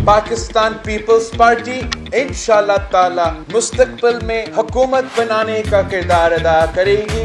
Pakistan peoples party इंशाल्लाह ताला मुस्तकबिल में हुकूमत बनाने का किरदार अदा करेगी।